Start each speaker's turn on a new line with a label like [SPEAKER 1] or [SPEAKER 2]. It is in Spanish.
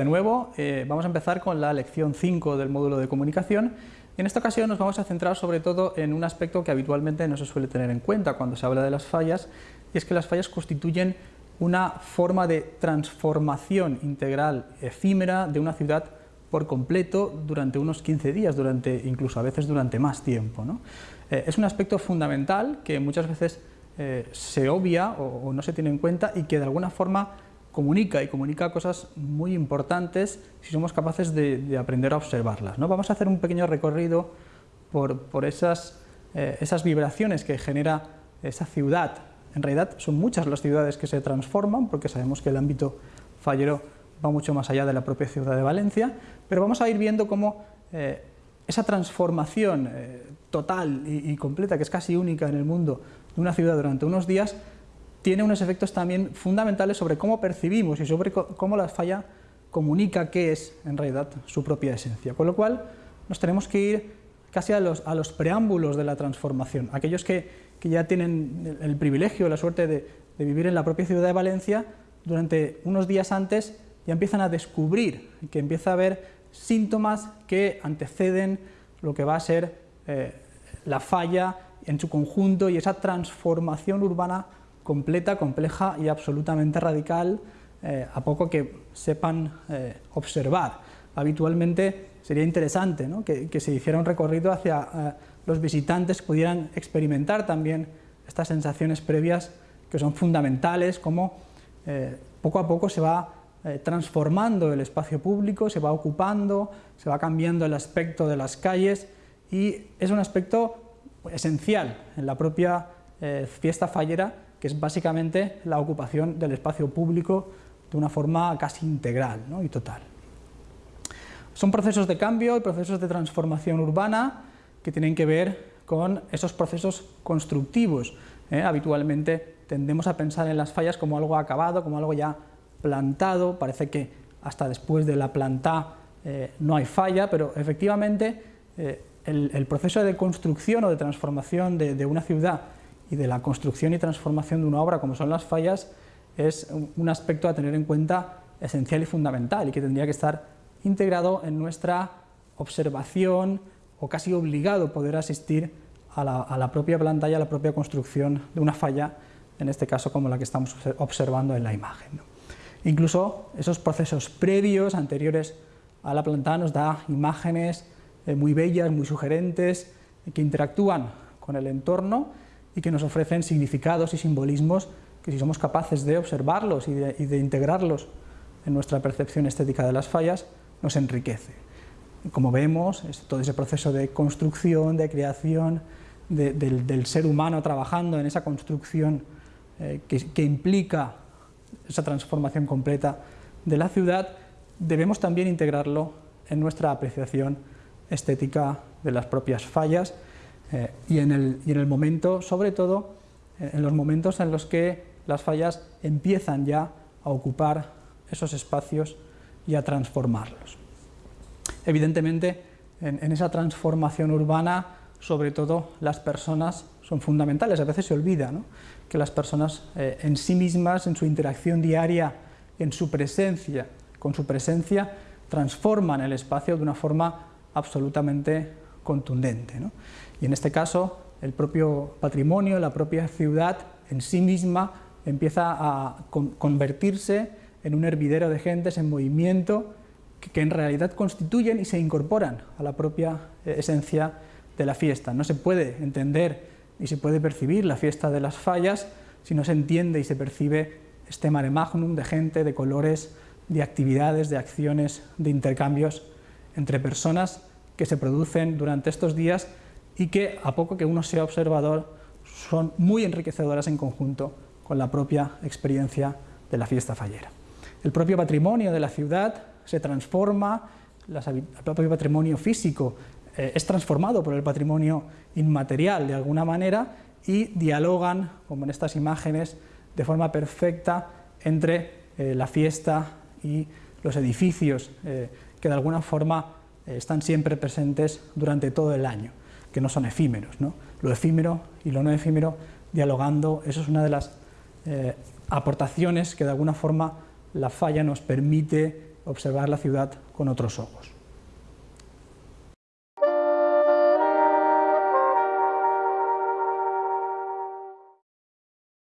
[SPEAKER 1] De nuevo, eh, vamos a empezar con la lección 5 del módulo de comunicación. En esta ocasión nos vamos a centrar sobre todo en un aspecto que habitualmente no se suele tener en cuenta cuando se habla de las fallas, y es que las fallas constituyen una forma de transformación integral efímera de una ciudad por completo durante unos 15 días, durante, incluso a veces durante más tiempo. Eh, es un aspecto fundamental que muchas veces eh, se obvia o, no se tiene en cuenta y que de alguna forma comunica y comunica cosas muy importantes si somos capaces de, aprender a observarlas. ¿no? Vamos a hacer un pequeño recorrido por, esas, eh, esas vibraciones que genera esa ciudad. En realidad son muchas las ciudades que se transforman porque sabemos que el ámbito fallero va mucho más allá de la propia ciudad de Valencia, pero vamos a ir viendo cómo eh, esa transformación eh, total y, completa, que es casi única en el mundo, de una ciudad durante unos días, tiene unos efectos también fundamentales sobre cómo percibimos y sobre cómo la falla comunica qué es en realidad su propia esencia. Con lo cual nos tenemos que ir casi a los, preámbulos de la transformación. Aquellos que, ya tienen el, privilegio, la suerte de, de, vivir en la propia ciudad de Valencia, durante unos días antes ya empiezan a descubrir, que empieza a haber síntomas que anteceden lo que va a ser eh, la falla en su conjunto y esa transformación urbana completa, compleja y absolutamente radical, eh, a poco que sepan eh, observar. Habitualmente sería interesante que, se hiciera un recorrido hacia los visitantes que pudieran experimentar también estas sensaciones previas que son fundamentales, como poco a poco se va eh, transformando el espacio público, se va ocupando, se va cambiando el aspecto de las calles y es un aspecto esencial en la propia eh, fiesta fallera, que es básicamente la ocupación del espacio público de una forma casi integral y total. Son procesos de cambio y procesos de transformación urbana que tienen que ver con esos procesos constructivos. ¿eh? Habitualmente tendemos a pensar en las fallas como algo acabado, como algo ya plantado, parece que hasta después de la planta eh, no hay falla, pero efectivamente eh, el, proceso de construcción o de transformación de, una ciudad y de la construcción y transformación de una obra como son las fallas es un, aspecto a tener en cuenta esencial y fundamental y que tendría que estar integrado en nuestra observación o casi obligado poder asistir a la, propia planta y a la propia construcción de una falla, en este caso como la que estamos observando en la imagen. Incluso esos procesos previos, anteriores a la planta, nos da imágenes eh, muy bellas, muy sugerentes, que interactúan con el entorno y que nos ofrecen significados y simbolismos que si somos capaces de observarlos y de, integrarlos en nuestra percepción estética de las fallas, nos enriquece. Como vemos, todo ese proceso de construcción, de creación, del, ser humano trabajando en esa construcción eh, que implica esa transformación completa de la ciudad, debemos también integrarlo en nuestra apreciación estética de las propias fallas eh, y, en el, momento, sobre todo, eh, en los momentos en los que las fallas empiezan ya a ocupar esos espacios y a transformarlos. Evidentemente, en, esa transformación urbana, sobre todo las personas son fundamentales, a veces se olvida que las personas eh, en sí mismas, en su interacción diaria, en su presencia, con su presencia, transforman el espacio de una forma absolutamente contundente. Y en este caso, el propio patrimonio, la propia ciudad en sí misma empieza a convertirse en un hervidero de gentes en movimiento que, en realidad constituyen y se incorporan a la propia eh, esencia de la fiesta. No se puede entender y se puede percibir la fiesta de las fallas si no se entiende y se percibe este mare magnum de gente, de colores, de actividades, de acciones, de intercambios entre personas que se producen durante estos días y que, a poco que uno sea observador, son muy enriquecedoras en conjunto con la propia experiencia de la fiesta fallera. El propio patrimonio de la ciudad se transforma, el propio patrimonio físico eh, es transformado por el patrimonio inmaterial de alguna manera y dialogan, como en estas imágenes, de forma perfecta entre eh, la fiesta y los edificios eh, que de alguna forma están siempre presentes durante todo el año, que no son efímeros. Lo efímero y lo no efímero dialogando, eso es una de las aportaciones que de alguna forma la falla nos permite observar la ciudad con otros ojos.